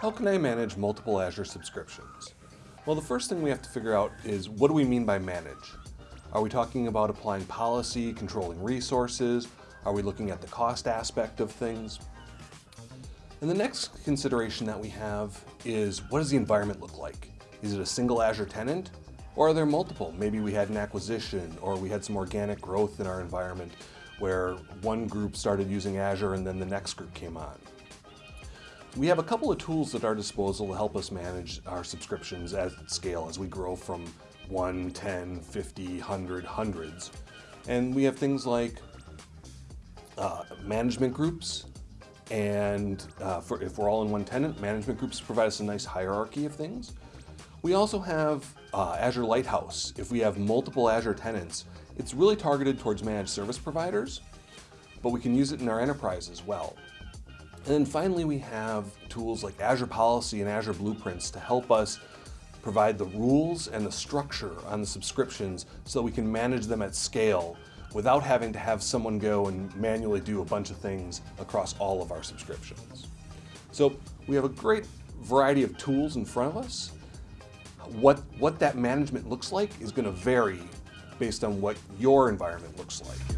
How can I manage multiple Azure subscriptions? Well, the first thing we have to figure out is what do we mean by manage? Are we talking about applying policy, controlling resources? Are we looking at the cost aspect of things? And the next consideration that we have is what does the environment look like? Is it a single Azure tenant? Or are there multiple? Maybe we had an acquisition or we had some organic growth in our environment where one group started using Azure and then the next group came on. We have a couple of tools at our disposal to help us manage our subscriptions at scale as we grow from 1, 10, 50, 100, hundreds. And we have things like uh, management groups, and uh, for, if we're all in one tenant, management groups provide us a nice hierarchy of things. We also have uh, Azure Lighthouse. If we have multiple Azure tenants, it's really targeted towards managed service providers, but we can use it in our enterprise as well. And then finally, we have tools like Azure Policy and Azure Blueprints to help us provide the rules and the structure on the subscriptions so we can manage them at scale without having to have someone go and manually do a bunch of things across all of our subscriptions. So we have a great variety of tools in front of us. What, what that management looks like is going to vary based on what your environment looks like.